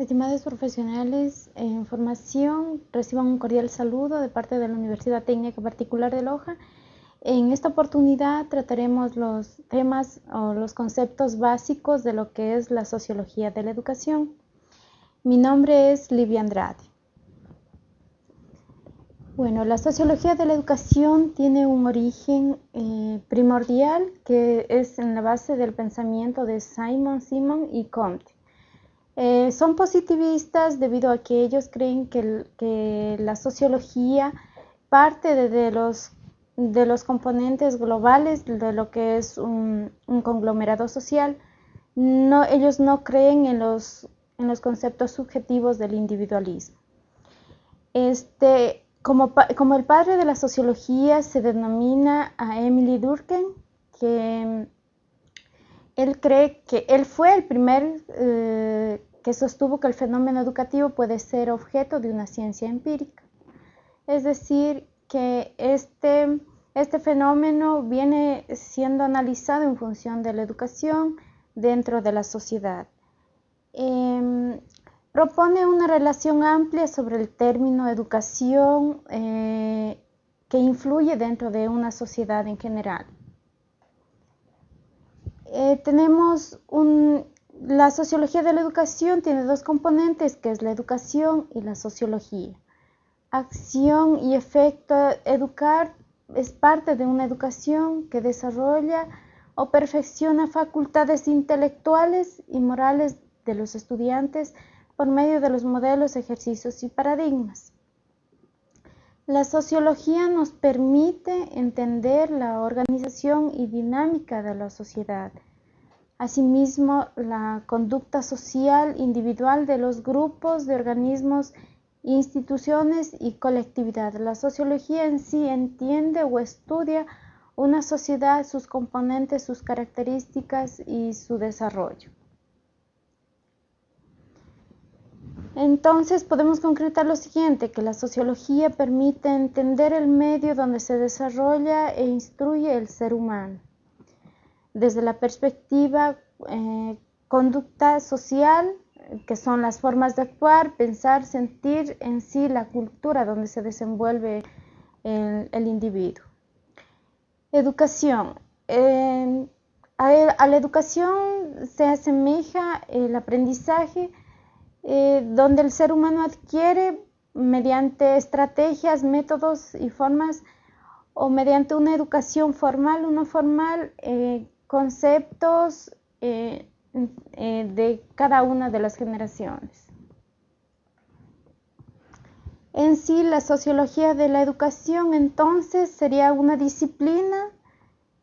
Estimados profesionales en formación, reciban un cordial saludo de parte de la Universidad Técnica Particular de Loja. En esta oportunidad trataremos los temas o los conceptos básicos de lo que es la sociología de la educación. Mi nombre es Livia Andrade. Bueno, la sociología de la educación tiene un origen eh, primordial que es en la base del pensamiento de Simon Simon y Comte. Eh, son positivistas debido a que ellos creen que, la sociología parte de, los, componentes globales de lo que es un, conglomerado social. Ellos no creen en los, conceptos subjetivos del individualismo. Este, como, el padre de la sociología se denomina a Emily Durkheim, que él cree que él fue el primer eh, que sostuvo que el fenómeno educativo puede ser objeto de una ciencia empírica. Es decir, que este, este fenómeno viene siendo analizado en función de la educación dentro de la sociedad. Em, propone una relación amplia sobre el término educación eh, que influye dentro de una sociedad en general. Eh, tenemos un, la sociología de la educación tiene dos componentes, que es la educación y la sociología. Acción y efecto educar es parte de una educación que desarrolla o perfecciona facultades intelectuales y morales de los estudiantes por medio de los modelos, ejercicios y paradigmas. La sociología nos permite entender la organización y dinámica de la sociedad Asimismo, la conducta social individual de los grupos de organismos, instituciones y colectividad. La sociología en sí entiende o estudia una sociedad, sus componentes, sus características y su desarrollo. Entonces podemos concretar lo siguiente, que la sociología permite entender el medio donde se desarrolla e instruye el ser humano desde la perspectiva eh, conducta social, que son las formas de actuar, pensar, sentir en sí la cultura donde se desenvuelve el, individuo. Educación. a, la educación se asemeja el aprendizaje eh, donde el ser humano adquiere mediante estrategias, métodos y formas o mediante una educación formal o no formal eh, conceptos eh, eh, de cada una de las generaciones. En sí, la sociología de la educación entonces sería una disciplina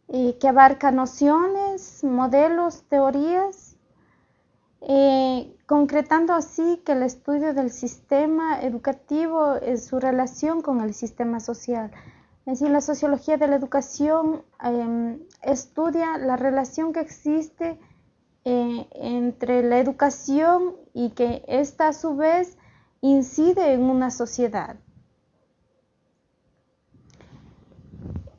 eh, que abarca nociones, modelos, teorías, concretando así que el estudio del sistema educativo es su relación con el sistema social. Es decir, la sociología de la educación em, estudia la relación que existe eh, entre la educación y que ésta a su vez incide en una sociedad.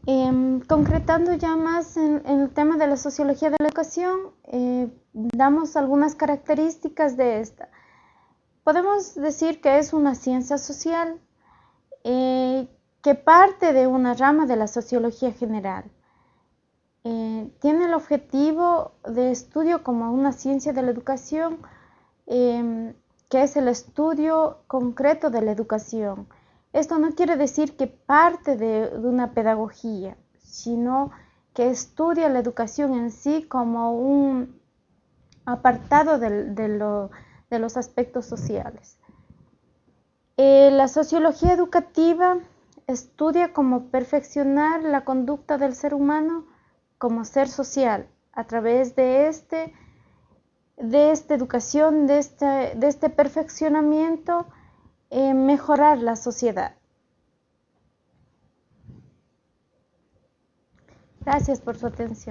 Em, concretando ya más en, el tema de la sociología de la educación, eh, damos algunas características de esta. Podemos decir que es una ciencia social eh, que parte de una rama de la sociología general. Eh, tiene el objetivo de estudio como una ciencia de la educación, em, que es el estudio concreto de la educación. Esto no quiere decir que parte de, una pedagogía, sino que estudia la educación en sí como un apartado de, los aspectos sociales. Eh, la sociología educativa estudia cómo perfeccionar la conducta del ser humano como ser social a través de este de esta educación, de este, de este perfeccionamiento, mejorar la sociedad. Gracias por su atención.